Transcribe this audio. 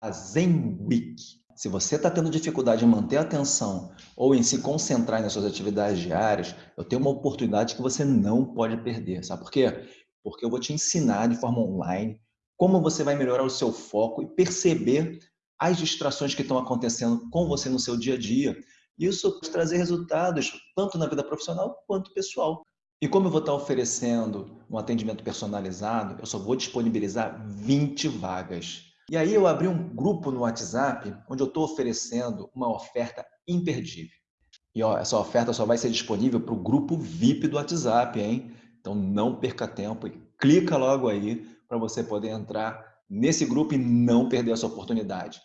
a Zen Week. Se você está tendo dificuldade em manter a atenção ou em se concentrar nas suas atividades diárias, eu tenho uma oportunidade que você não pode perder. Sabe por quê? Porque eu vou te ensinar de forma online como você vai melhorar o seu foco e perceber as distrações que estão acontecendo com você no seu dia a dia. Isso vai trazer resultados tanto na vida profissional quanto pessoal. E como eu vou estar oferecendo um atendimento personalizado, eu só vou disponibilizar 20 vagas. E aí eu abri um grupo no WhatsApp onde eu estou oferecendo uma oferta imperdível. E ó, essa oferta só vai ser disponível para o grupo VIP do WhatsApp, hein? Então não perca tempo e clica logo aí para você poder entrar nesse grupo e não perder essa oportunidade.